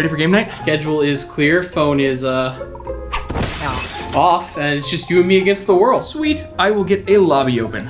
Ready for game night? Schedule is clear. Phone is uh off, and it's just you and me against the world. Sweet. I will get a lobby open.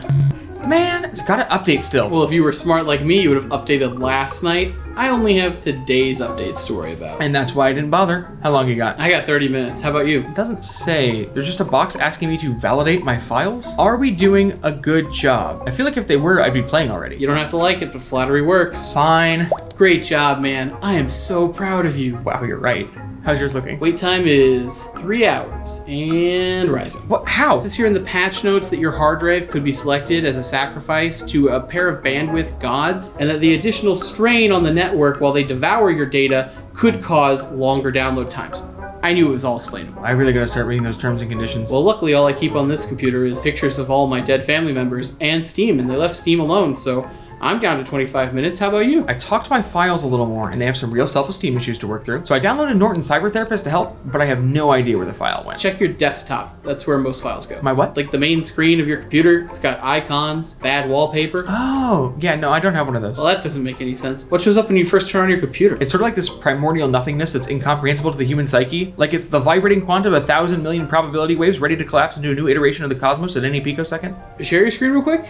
Man, it's got to update still. Well, if you were smart like me, you would have updated last night. I only have today's updates to worry about. And that's why I didn't bother. How long you got? I got 30 minutes. How about you? It doesn't say. There's just a box asking me to validate my files. Are we doing a good job? I feel like if they were, I'd be playing already. You don't have to like it, but flattery works. Fine. Great job, man. I am so proud of you. Wow, you're right. How's yours looking? Wait time is three hours and rising. What? How? It says here in the patch notes that your hard drive could be selected as a sacrifice to a pair of bandwidth gods, and that the additional strain on the network while they devour your data could cause longer download times. I knew it was all explainable. I really gotta start reading those terms and conditions. Well, luckily, all I keep on this computer is pictures of all my dead family members and Steam, and they left Steam alone, so I'm down to 25 minutes. How about you? I talked to my files a little more, and they have some real self-esteem issues to work through. So I downloaded Norton Cyber Therapist to help, but I have no idea where the file went. Check your desktop. That's where most files go. My what? Like the main screen of your computer, it's got icons, bad wallpaper. Oh, yeah, no, I don't have one of those. Well, that doesn't make any sense. What shows up when you first turn on your computer? It's sort of like this primordial nothingness that's incomprehensible to the human psyche. Like it's the vibrating quantum of a thousand million probability waves ready to collapse into a new iteration of the cosmos at any picosecond. Share your screen real quick.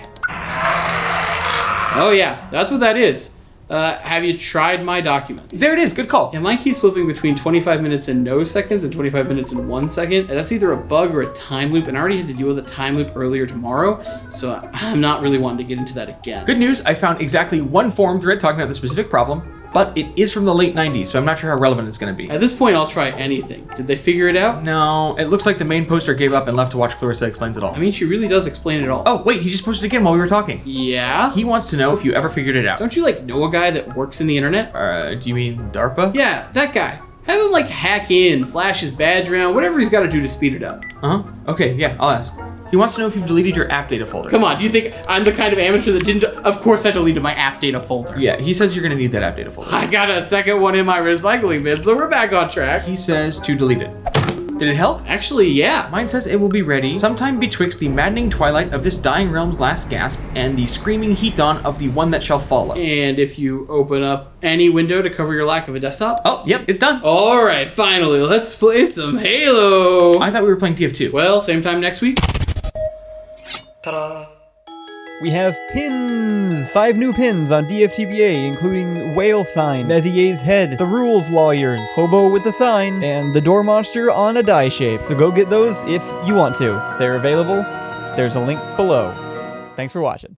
Oh yeah, that's what that is. Uh, have you tried my documents? There it is, good call. Yeah, mine keeps flipping between 25 minutes and no seconds and 25 minutes and one second. That's either a bug or a time loop, and I already had to deal with a time loop earlier tomorrow, so I'm not really wanting to get into that again. Good news, I found exactly one forum thread talking about the specific problem, but it is from the late 90s, so I'm not sure how relevant it's gonna be. At this point, I'll try anything. Did they figure it out? No, it looks like the main poster gave up and left to watch Clarissa explains it all. I mean, she really does explain it all. Oh, wait, he just posted again while we were talking. Yeah? He wants to know if you ever figured it out. Don't you, like, know a guy that works in the internet? Uh, do you mean DARPA? Yeah, that guy. Have him, like, hack in, flash his badge around, whatever he's got to do to speed it up. Uh-huh. Okay, yeah, I'll ask. He wants to know if you've deleted your app data folder. Come on, do you think I'm the kind of amateur that didn't? Of course, I deleted my app data folder. Yeah, he says you're gonna need that app data folder. I got a second one in my recycling bin, so we're back on track. He says to delete it. Did it help? Actually, yeah. Mine says it will be ready sometime betwixt the maddening twilight of this dying realm's last gasp and the screaming heat dawn of the one that shall follow. And if you open up any window to cover your lack of a desktop. Oh, yep, it's done. All right, finally, let's play some Halo. I thought we were playing TF2. Well, same time next week. We have pins! Five new pins on DFTBA, including Whale Sign, Mezier's Head, The Rules Lawyers, Hobo with the Sign, and the Door Monster on a die shape. So go get those if you want to. They're available. There's a link below. Thanks for watching.